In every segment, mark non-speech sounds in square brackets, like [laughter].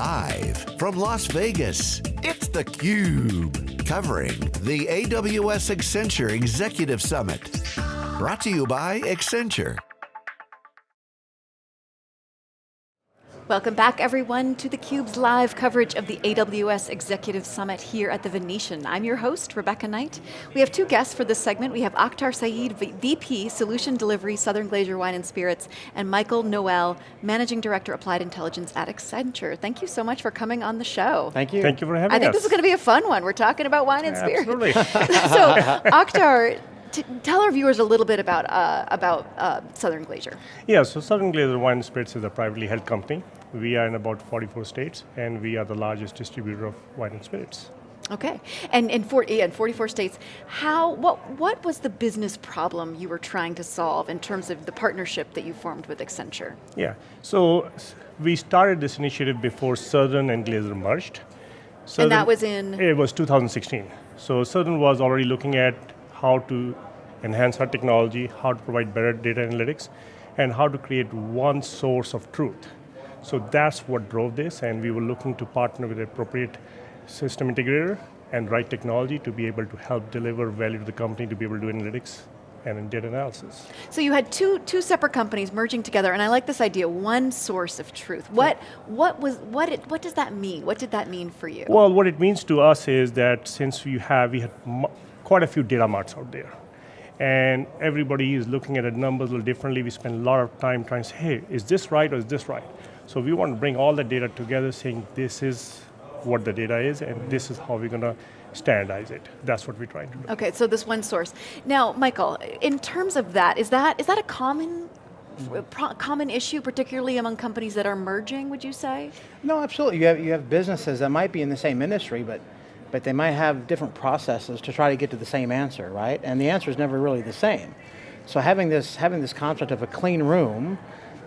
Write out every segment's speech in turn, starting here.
Live from Las Vegas, it's theCUBE. Covering the AWS Accenture Executive Summit. Brought to you by Accenture. Welcome back everyone to theCUBE's live coverage of the AWS Executive Summit here at the Venetian. I'm your host, Rebecca Knight. We have two guests for this segment. We have Akhtar Saeed, VP, Solution Delivery, Southern Glazer's Wine and Spirits, and Michael Noel, Managing Director, Applied Intelligence at Accenture. Thank you so much for coming on the show. Thank you. Thank you for having us. I think this is going to be a fun one. We're talking about wine and spirits. Absolutely. [laughs] so, Akhtar, tell our viewers a little bit about, uh, about uh, Southern Glazer. Yeah, so Southern Glazer's Wine and Spirits is a privately held company. We are in about 44 states, and we are the largest distributor of wine and spirits. Okay, and in, 40, in 44 states, how, what, what was the business problem you were trying to solve in terms of the partnership that you formed with Accenture? Yeah, so we started this initiative before Southern and Glazer merged. Southern, and that was in? It was 2016. So Southern was already looking at how to enhance our technology, how to provide better data analytics, and how to create one source of truth. So that's what drove this, and we were looking to partner with appropriate system integrator and right technology to be able to help deliver value to the company to be able to do analytics and in data analysis. So you had two, two separate companies merging together, and I like this idea, one source of truth. What, what, was, what, it, what does that mean? What did that mean for you? Well, what it means to us is that since we have, we had quite a few data marts out there, and everybody is looking at the numbers a little differently. We spend a lot of time trying to say, hey, is this right or is this right? So we want to bring all the data together saying this is what the data is and this is how we're going to standardize it. That's what we're trying to do. Okay, so this one source. Now, Michael, in terms of that, is that is that a common common issue, particularly among companies that are merging, would you say? No, absolutely. You have, you have businesses that might be in the same industry, but, but they might have different processes to try to get to the same answer, right? And the answer is never really the same. So having this, having this concept of a clean room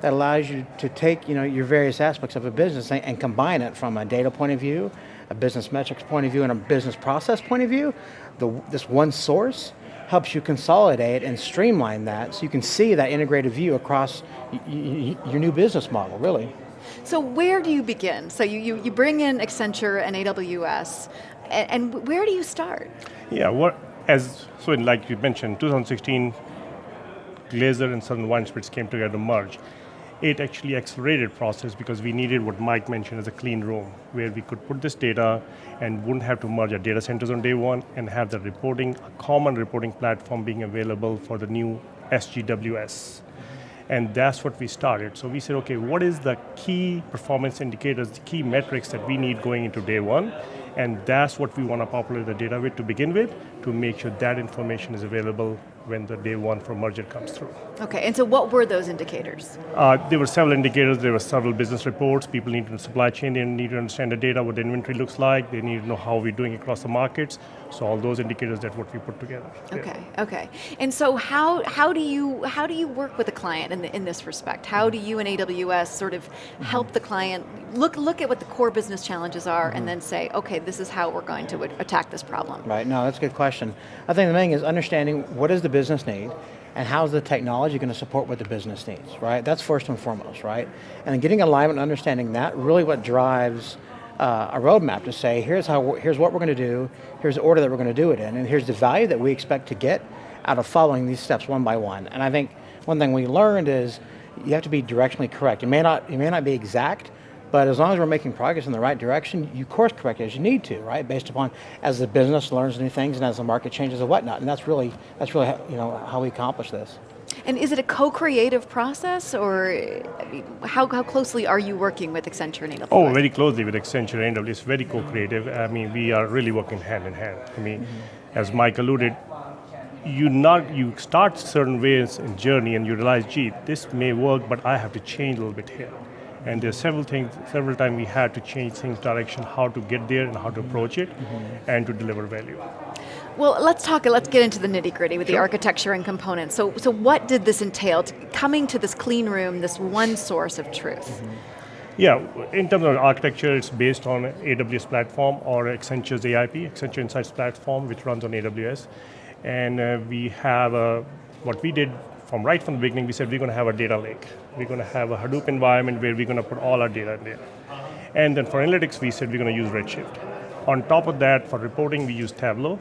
that allows you to take you know, your various aspects of a business and, and combine it from a data point of view, a business metrics point of view, and a business process point of view. The, this one source helps you consolidate and streamline that so you can see that integrated view across your new business model, really. So where do you begin? So you, you, you bring in Accenture and AWS, and, and where do you start? Yeah, what, as, so like you mentioned, 2016, Glazer and Southern Wine Spirits came together to merge it actually accelerated process because we needed what Mike mentioned as a clean room, where we could put this data and wouldn't have to merge our data centers on day one and have the reporting, a common reporting platform being available for the new SGWS. And that's what we started. So we said, okay, what is the key performance indicators, the key metrics that we need going into day one? And that's what we want to populate the data with to begin with, to make sure that information is available when the day one for merger comes through. Okay, and so what were those indicators? Uh, there were several indicators, there were several business reports, people need to supply chain, they need to understand the data, what the inventory looks like, they need to know how we're doing across the markets, so all those indicators that what we put together. Okay, yeah. okay. And so how, how, do you, how do you work with a client in, the, in this respect? How do you and AWS sort of help the client look, look at what the core business challenges are mm -hmm. and then say, okay, this is how we're going to attack this problem? Right, no, that's a good question. I think the main thing is understanding what is the business need, and how's the technology going to support what the business needs, right? That's first and foremost, right? And getting alignment and understanding that, really what drives uh, a roadmap to say, here's, how, here's what we're going to do, here's the order that we're going to do it in, and here's the value that we expect to get out of following these steps one by one. And I think one thing we learned is you have to be directionally correct. You may not, you may not be exact, but as long as we're making progress in the right direction, you course correct as you need to, right? Based upon as the business learns new things and as the market changes and whatnot. And that's really, that's really you know, how we accomplish this. And is it a co-creative process, or how, how closely are you working with Accenture and AWS? Oh, very closely with Accenture and AWS, it's very co-creative. I mean, we are really working hand in hand. I mean, mm -hmm. as Mike alluded, you not you start certain ways in journey and you realize, gee, this may work, but I have to change a little bit here. And there's several things, several times we had to change things direction, how to get there and how to approach it, mm -hmm. and to deliver value. Well, let's talk, let's get into the nitty gritty with sure. the architecture and components. So, so what did this entail, to coming to this clean room, this one source of truth? Mm -hmm. Yeah, in terms of architecture, it's based on AWS platform or Accenture's AIP, Accenture Insights platform, which runs on AWS. And uh, we have, a, what we did from right from the beginning, we said we're going to have a data lake. We're going to have a Hadoop environment where we're going to put all our data in there. And then for analytics, we said we're going to use Redshift. On top of that, for reporting, we use Tableau,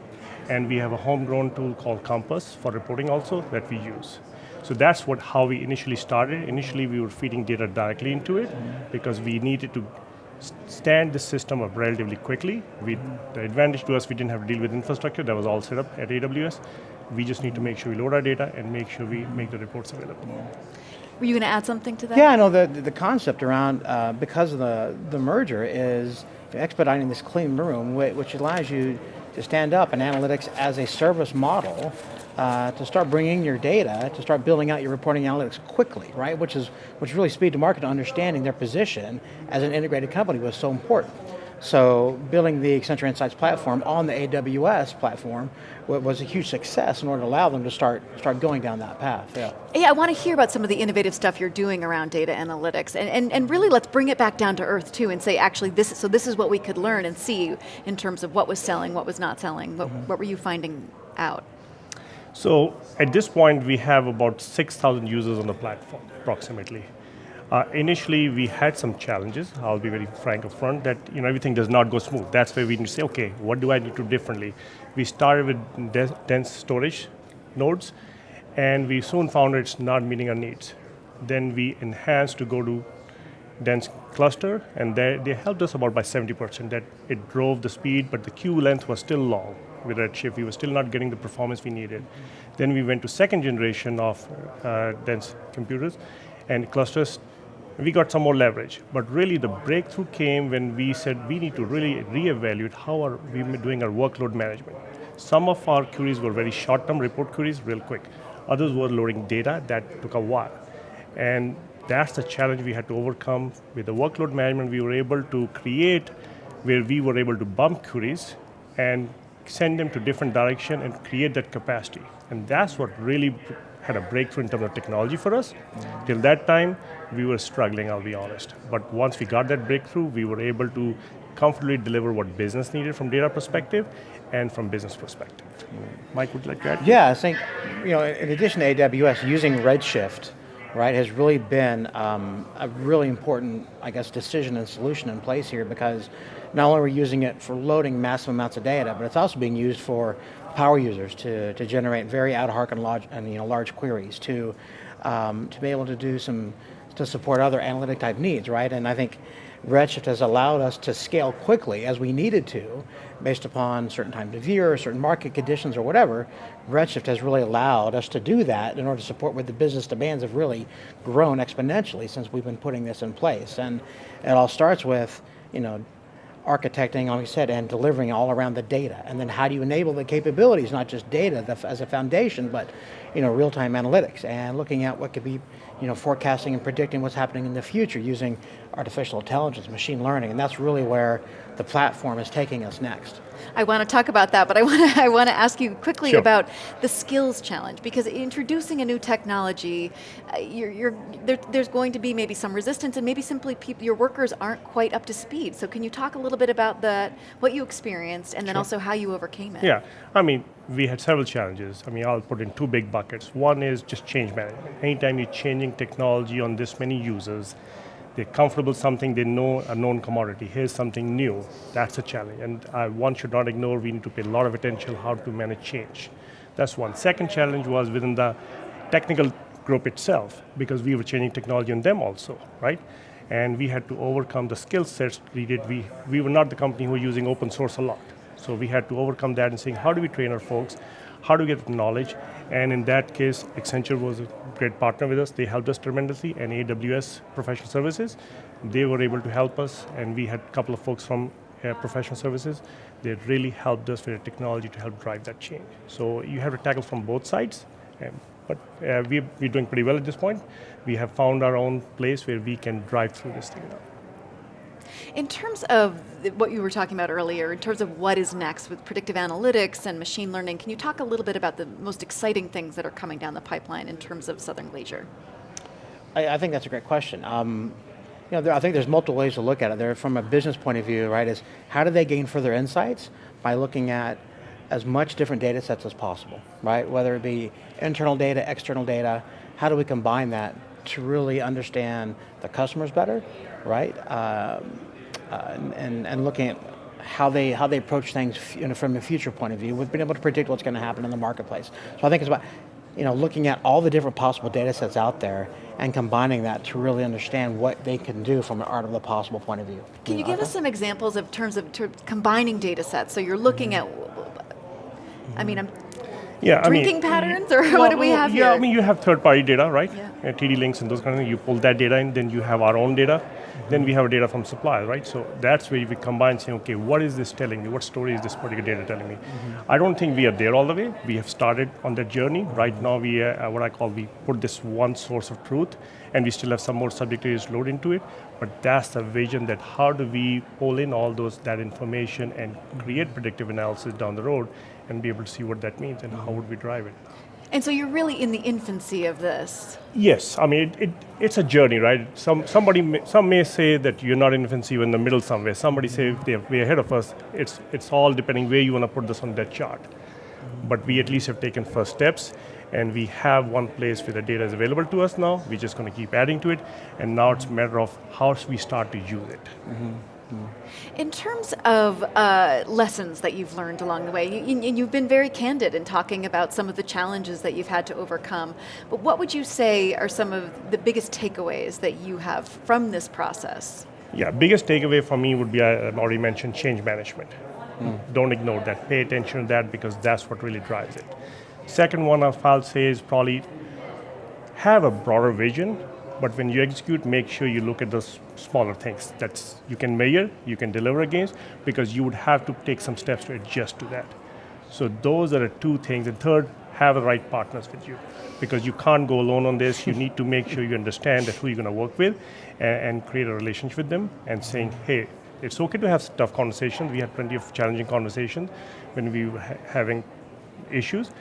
and we have a homegrown tool called Compass for reporting also that we use. So that's what how we initially started. Initially, we were feeding data directly into it because we needed to stand the system up relatively quickly. We, the advantage to us, we didn't have to deal with infrastructure, that was all set up at AWS. We just need to make sure we load our data and make sure we make the reports available. Were you going to add something to that? Yeah, no, the, the concept around, uh, because of the, the merger is expediting this clean room, which allows you to stand up an analytics as a service model uh, to start bringing your data, to start building out your reporting analytics quickly, right? Which is which really speed to market, understanding their position as an integrated company was so important. So building the Accenture Insights platform on the AWS platform was a huge success in order to allow them to start start going down that path. Yeah. Yeah, I want to hear about some of the innovative stuff you're doing around data analytics, and, and, and really let's bring it back down to earth too, and say actually this is, so this is what we could learn and see in terms of what was selling, what was not selling, what, mm -hmm. what were you finding out? So at this point, we have about 6,000 users on the platform, approximately. Uh, initially, we had some challenges. I'll be very frank up front that you know everything does not go smooth. That's where we need to say, okay, what do I need to do differently? We started with dense storage nodes, and we soon found it's not meeting our needs. Then we enhanced to go to dense cluster, and they, they helped us about by 70%. That it drove the speed, but the queue length was still long with Redshift. We were still not getting the performance we needed. Then we went to second generation of uh, dense computers and clusters. We got some more leverage, but really the breakthrough came when we said we need to really reevaluate how are we doing our workload management. Some of our queries were very short-term report queries, real quick. Others were loading data that took a while. And that's the challenge we had to overcome. With the workload management, we were able to create where we were able to bump queries and send them to different direction and create that capacity. And that's what really had a breakthrough in terms of technology for us. Till that time, we were struggling, I'll be honest. But once we got that breakthrough, we were able to comfortably deliver what business needed from data perspective and from business perspective. Mike, would you like to add? Yeah, I think, you know, in addition to AWS, using Redshift, right, has really been um, a really important, I guess, decision and solution in place here because not only are we using it for loading massive amounts of data, but it's also being used for power users to, to generate very ad hoc and large, and, you know, large queries, to, um, to be able to do some, to support other analytic type needs, right? And I think Redshift has allowed us to scale quickly as we needed to, based upon certain times of year, certain market conditions or whatever. Redshift has really allowed us to do that in order to support what the business demands have really grown exponentially since we've been putting this in place. And it all starts with, you know, architecting, like I said, and delivering all around the data. And then how do you enable the capabilities, not just data as a foundation, but you know, real-time analytics and looking at what could be you know, forecasting and predicting what's happening in the future using artificial intelligence, machine learning, and that's really where the platform is taking us next. I want to talk about that, but I want to, [laughs] I want to ask you quickly sure. about the skills challenge, because introducing a new technology, uh, you're, you're, there, there's going to be maybe some resistance and maybe simply people, your workers aren't quite up to speed. So can you talk a little bit about that, what you experienced, and then sure. also how you overcame it? Yeah, I mean, we had several challenges. I mean, I'll put in two big buckets. One is just change management. Anytime you're changing technology on this many users, they're comfortable something, they know a known commodity. Here's something new. That's a challenge. And one should not ignore, we need to pay a lot of attention how to manage change. That's one. Second challenge was within the technical group itself, because we were changing technology on them also, right? And we had to overcome the skill sets needed. We, we were not the company who were using open source a lot. So we had to overcome that and saying, how do we train our folks? How do we get knowledge? And in that case, Accenture was a great partner with us. They helped us tremendously, and AWS Professional Services, they were able to help us, and we had a couple of folks from uh, professional services. They really helped us with the technology to help drive that change. So you have to tackle from both sides, but uh, we, we're doing pretty well at this point. We have found our own place where we can drive through this thing now. In terms of what you were talking about earlier, in terms of what is next with predictive analytics and machine learning, can you talk a little bit about the most exciting things that are coming down the pipeline in terms of Southern Glazer? I, I think that's a great question. Um, you know, there, I think there's multiple ways to look at it. There, from a business point of view, right, is how do they gain further insights? By looking at as much different data sets as possible, right? Whether it be internal data, external data, how do we combine that to really understand the customers better, right? Um, and, and, and looking at how they how they approach things you know, from a future point of view. We've been able to predict what's going to happen in the marketplace. So I think it's about you know looking at all the different possible data sets out there and combining that to really understand what they can do from an art of the possible point of view. Can you, give us some examples of terms of ter combining data sets? So you're looking mm -hmm. at, I mean, I'm yeah, drinking I mean, patterns, or [laughs] well, what do we have yeah, here? I mean, you have third-party data, right? Yeah. Uh, TDLinx and those kind of things. You pull that data in, then you have our own data. Then we have data from suppliers, right? So that's where we combine saying, okay, what is this telling me? What story is this particular data telling me? Mm -hmm. I don't think we are there all the way. We have started on that journey. Right now, we uh, what I call, we put this one source of truth, and we still have some more subject areas load into it. But that's the vision that how do we pull in all those that information and create predictive analysis down the road and be able to see what that means and how would we drive it. And so you're really in the infancy of this. Yes, I mean, it, it, it's a journey, right? Some, somebody may, some may say that you're not in infancy, you're in the middle somewhere. Somebody say they're way ahead of us. It's, it's all depending where you want to put this on that chart. But we at least have taken first steps, and we have one place where the data is available to us now. We're just going to keep adding to it, and now it's a matter of how we start to use it. Mm -hmm. In terms of uh, lessons that you've learned along the way, you, you've been very candid in talking about some of the challenges that you've had to overcome, but what would you say are some of the biggest takeaways that you have from this process? Yeah, biggest takeaway for me would be, I already mentioned, change management. Mm. Don't ignore that, pay attention to that because that's what really drives it. Second one I'll say is probably have a broader vision but when you execute, make sure you look at those smaller things that you can measure, you can deliver against, because you would have to take some steps to adjust to that. So those are the two things. And third, have the right partners with you. Because you can't go alone on this. You need to make sure you understand who you're going to work with and, and create a relationship with them and saying, hey, it's okay to have tough conversations. We had plenty of challenging conversations when we were ha having issues,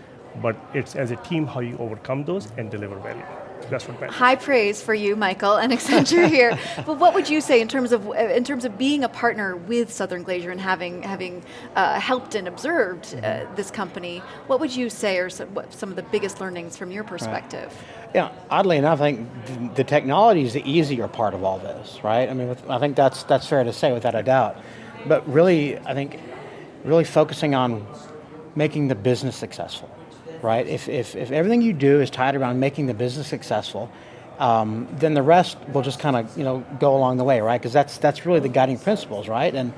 but it's as a team how you overcome those and deliver value. What. High praise for you, Michael, and Accenture here. [laughs] but what would you say in terms of in terms of being a partner with Southern Glazer and having having uh, helped and observed uh, mm-hmm. this company? What would you say are some, some, of the biggest learnings from your perspective? Right. Yeah, oddly enough, I think the technology is the easier part of all this, right? I mean, I think that's that's fair to say without a doubt. But really, I think really focusing on making the business successful right? If, if, if everything you do is tied around making the business successful, um, then the rest will just kind of you know go along the way, right? Because that's that's really the guiding principles, right? And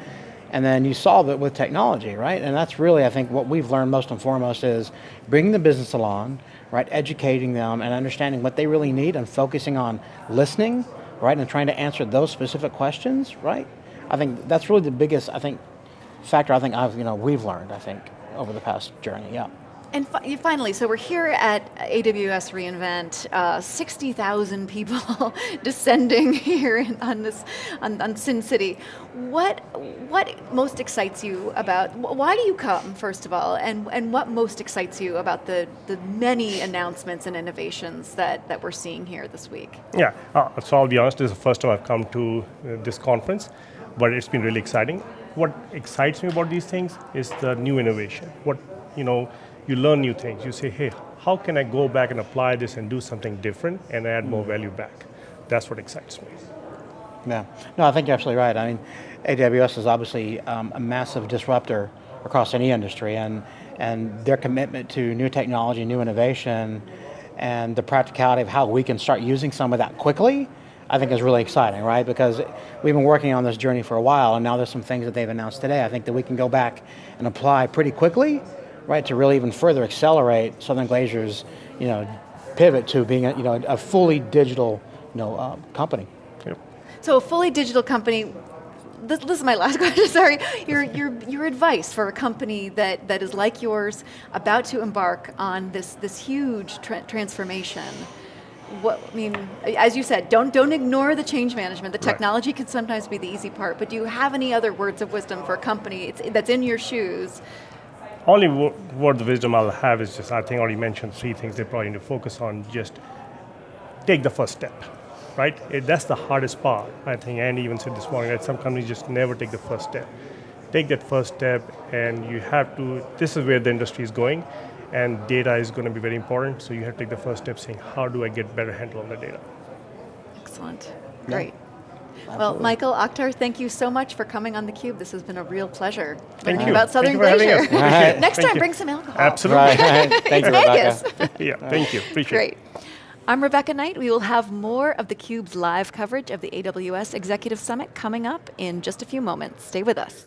and then you solve it with technology, right? And that's really, I think, what we've learned most and foremost is bringing the business along, right? Educating them and understanding what they really need and focusing on listening, right? And trying to answer those specific questions, right? I think that's really the biggest, I think, factor I think I've, you know, we've learned, I think, over the past journey, yeah. And fi finally, so we're here at AWS reInvent, uh, 60,000 people [laughs] descending [laughs] here in, on this, on, on, Sin City. What, what most excites you about, why do you come, first of all, and, and what most excites you about the, the many announcements and innovations that, that we're seeing here this week? Yeah, uh, so I'll be honest, this is the first time I've come to uh, this conference, but it's been really exciting. What excites me about these things is the new innovation. What, you know, you learn new things. You say, hey, how can I go back and apply this and do something different and add more value back? That's what excites me. Yeah, no, I think you're absolutely right. I mean, AWS is obviously um, a massive disruptor across any industry, and and their commitment to new technology, new innovation, and the practicality of how we can start using some of that quickly, I think is really exciting, right? Because we've been working on this journey for a while, and now there's some things that they've announced today. I think that we can go back and apply pretty quickly right, to really even further accelerate Southern Glazer's, you know, pivot to being a, you know, a fully digital, you know, uh, company. Yep. So a fully digital company, this, this, is my last [laughs] question, sorry. Your, your, your advice for a company that, that is like yours, about to embark on this, this huge tra transformation, what, I mean, as you said, don't, don't ignore the change management. The technology right. can sometimes be the easy part, but do you have any other words of wisdom for a company that's in your shoes only word of wisdom I'll have is just, I think I already mentioned three things they probably need to focus on, just take the first step, right? It, that's the hardest part. I think Andy even said this morning that some companies just never take the first step. Take that first step and you have to, this is where the industry is going and data is going to be very important, so you have to take the first step saying, how do I get better handle on the data? Excellent, great. Well, Michael, Akhtar, thank you so much for coming on theCUBE. This has been a real pleasure. Thank learning you. about Thank Southern you for having Glazer. us. [laughs] Appreciate it. Next Thank time, you. bring some alcohol. Absolutely. Right, [laughs] Thank you, Vegas. Rebecca. Yeah, thank you. Appreciate it. Great. I'm Rebecca Knight. We will have more of theCUBE's live coverage of the AWS Executive Summit coming up in just a few moments. Stay with us.